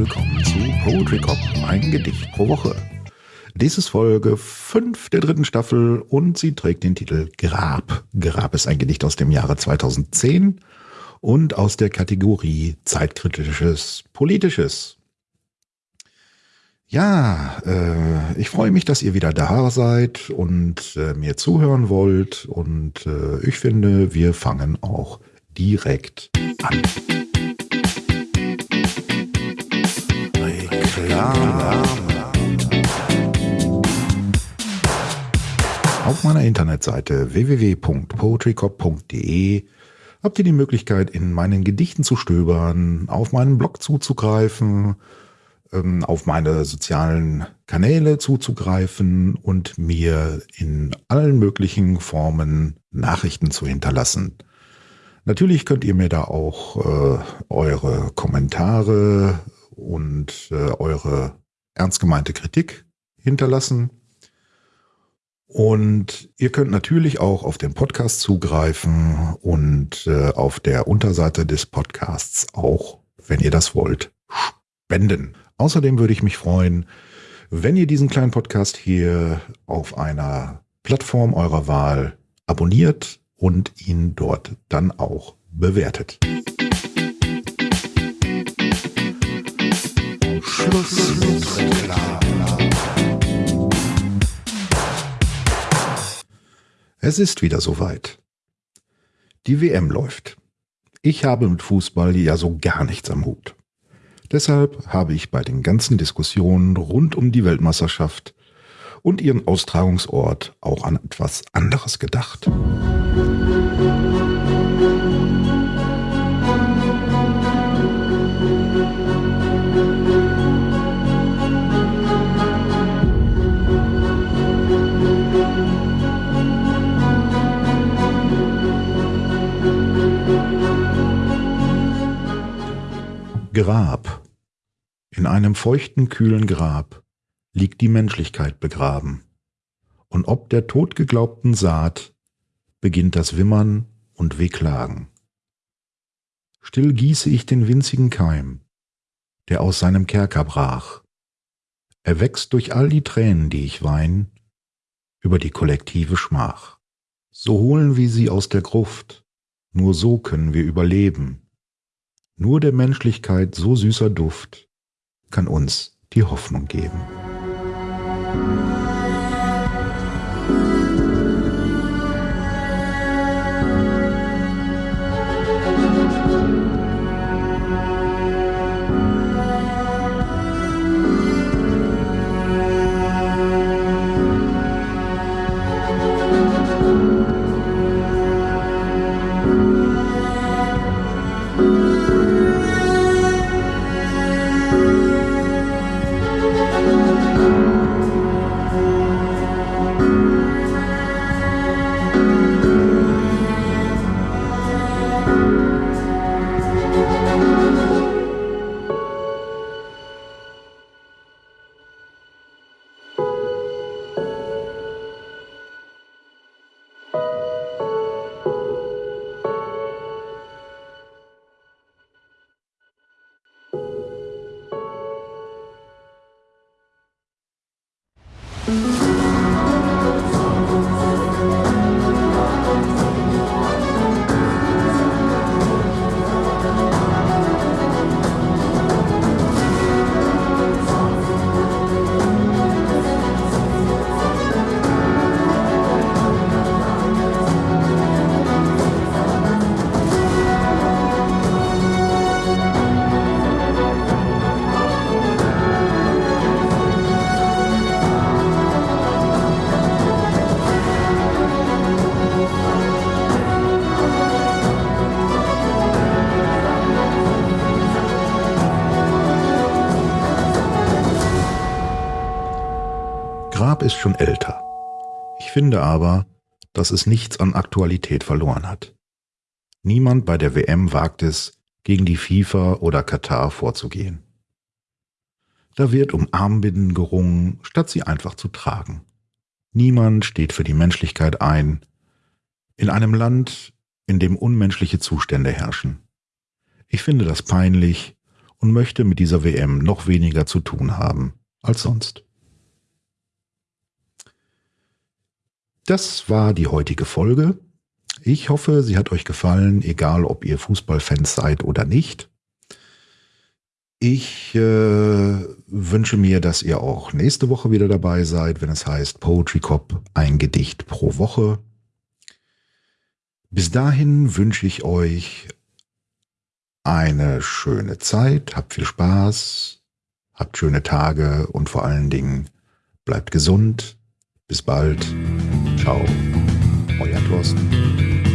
willkommen zu Poetry Cop, ein Gedicht pro Woche. Dies ist Folge 5 der dritten Staffel und sie trägt den Titel Grab. Grab ist ein Gedicht aus dem Jahre 2010 und aus der Kategorie Zeitkritisches Politisches. Ja, äh, ich freue mich, dass ihr wieder da seid und äh, mir zuhören wollt. Und äh, ich finde, wir fangen auch direkt an. Meiner Internetseite www.poetrycop.de habt ihr die Möglichkeit, in meinen Gedichten zu stöbern, auf meinen Blog zuzugreifen, ähm, auf meine sozialen Kanäle zuzugreifen und mir in allen möglichen Formen Nachrichten zu hinterlassen. Natürlich könnt ihr mir da auch äh, eure Kommentare und äh, eure ernst gemeinte Kritik hinterlassen. Und ihr könnt natürlich auch auf den Podcast zugreifen und äh, auf der Unterseite des Podcasts auch, wenn ihr das wollt, spenden. Außerdem würde ich mich freuen, wenn ihr diesen kleinen Podcast hier auf einer Plattform eurer Wahl abonniert und ihn dort dann auch bewertet. Schluss mit Reklame. Es ist wieder soweit. Die WM läuft. Ich habe mit Fußball ja so gar nichts am Hut. Deshalb habe ich bei den ganzen Diskussionen rund um die Weltmeisterschaft und ihren Austragungsort auch an etwas anderes gedacht. Grab. In einem feuchten, kühlen Grab liegt die Menschlichkeit begraben. Und ob der totgeglaubten Saat beginnt das Wimmern und Wehklagen. Still gieße ich den winzigen Keim, der aus seinem Kerker brach. Er wächst durch all die Tränen, die ich wein, über die kollektive Schmach. So holen wir sie aus der Gruft, nur so können wir überleben nur der Menschlichkeit so süßer Duft kann uns die Hoffnung geben. Grab ist schon älter. Ich finde aber, dass es nichts an Aktualität verloren hat. Niemand bei der WM wagt es, gegen die FIFA oder Katar vorzugehen. Da wird um Armbinden gerungen, statt sie einfach zu tragen. Niemand steht für die Menschlichkeit ein, in einem Land, in dem unmenschliche Zustände herrschen. Ich finde das peinlich und möchte mit dieser WM noch weniger zu tun haben als sonst. Das war die heutige Folge. Ich hoffe, sie hat euch gefallen, egal ob ihr Fußballfans seid oder nicht. Ich äh, wünsche mir, dass ihr auch nächste Woche wieder dabei seid, wenn es heißt Poetry Cop, ein Gedicht pro Woche. Bis dahin wünsche ich euch eine schöne Zeit, habt viel Spaß, habt schöne Tage und vor allen Dingen bleibt gesund. Bis bald. Ciao. Euer Thorsten.